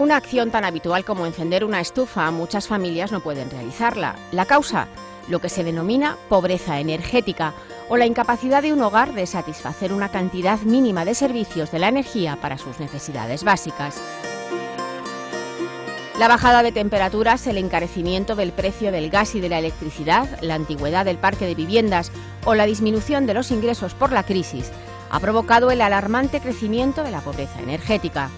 Una acción tan habitual como encender una estufa, muchas familias no pueden realizarla. La causa, lo que se denomina pobreza energética o la incapacidad de un hogar de satisfacer una cantidad mínima de servicios de la energía para sus necesidades básicas. La bajada de temperaturas, el encarecimiento del precio del gas y de la electricidad, la antigüedad del parque de viviendas o la disminución de los ingresos por la crisis ha provocado el alarmante crecimiento de la pobreza energética.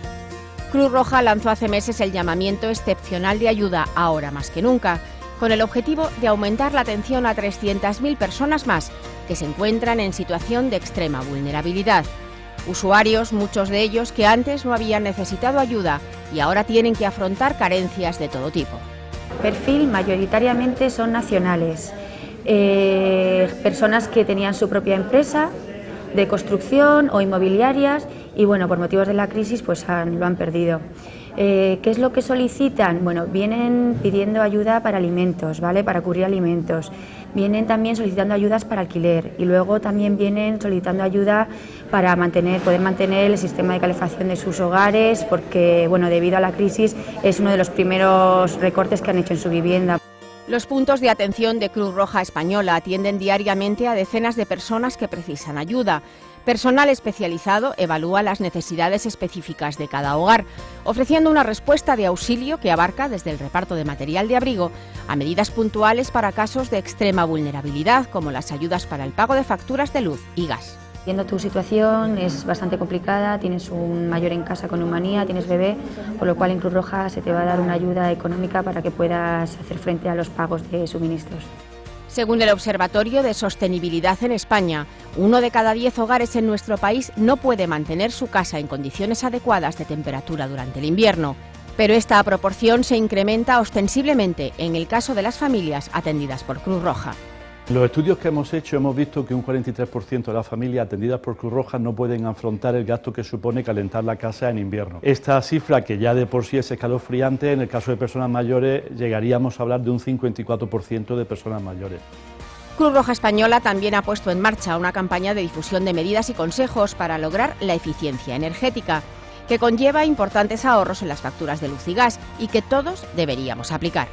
Cruz Roja lanzó hace meses el llamamiento excepcional de ayuda ahora más que nunca, con el objetivo de aumentar la atención a 300.000 personas más que se encuentran en situación de extrema vulnerabilidad. Usuarios, muchos de ellos que antes no habían necesitado ayuda y ahora tienen que afrontar carencias de todo tipo. Perfil mayoritariamente son nacionales, eh, personas que tenían su propia empresa de construcción o inmobiliarias y bueno, por motivos de la crisis pues lo han perdido. Eh, ¿Qué es lo que solicitan? Bueno, vienen pidiendo ayuda para alimentos, ¿vale? Para cubrir alimentos. Vienen también solicitando ayudas para alquiler y luego también vienen solicitando ayuda para mantener, poder mantener el sistema de calefacción de sus hogares porque, bueno, debido a la crisis es uno de los primeros recortes que han hecho en su vivienda. Los puntos de atención de Cruz Roja Española atienden diariamente a decenas de personas que precisan ayuda. Personal especializado evalúa las necesidades específicas de cada hogar, ofreciendo una respuesta de auxilio que abarca desde el reparto de material de abrigo a medidas puntuales para casos de extrema vulnerabilidad, como las ayudas para el pago de facturas de luz y gas. Viendo tu situación es bastante complicada, tienes un mayor en casa con neumonía, tienes bebé, por lo cual en Cruz Roja se te va a dar una ayuda económica para que puedas hacer frente a los pagos de suministros. Según el Observatorio de Sostenibilidad en España, uno de cada diez hogares en nuestro país no puede mantener su casa en condiciones adecuadas de temperatura durante el invierno, pero esta proporción se incrementa ostensiblemente en el caso de las familias atendidas por Cruz Roja. Los estudios que hemos hecho hemos visto que un 43% de las familias atendidas por Cruz Roja no pueden afrontar el gasto que supone calentar la casa en invierno. Esta cifra, que ya de por sí es escalofriante, en el caso de personas mayores llegaríamos a hablar de un 54% de personas mayores. Cruz Roja Española también ha puesto en marcha una campaña de difusión de medidas y consejos para lograr la eficiencia energética, que conlleva importantes ahorros en las facturas de luz y gas y que todos deberíamos aplicar.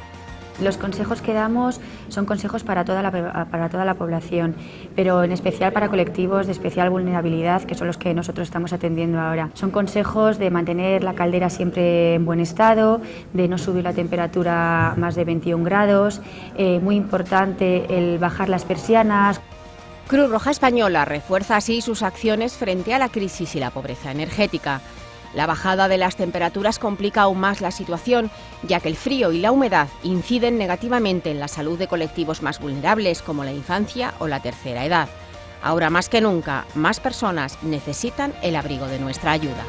Los consejos que damos son consejos para toda, la, para toda la población, pero en especial para colectivos de especial vulnerabilidad, que son los que nosotros estamos atendiendo ahora. Son consejos de mantener la caldera siempre en buen estado, de no subir la temperatura más de 21 grados, eh, muy importante el bajar las persianas. Cruz Roja Española refuerza así sus acciones frente a la crisis y la pobreza energética. La bajada de las temperaturas complica aún más la situación, ya que el frío y la humedad inciden negativamente en la salud de colectivos más vulnerables como la infancia o la tercera edad. Ahora más que nunca, más personas necesitan el abrigo de nuestra ayuda.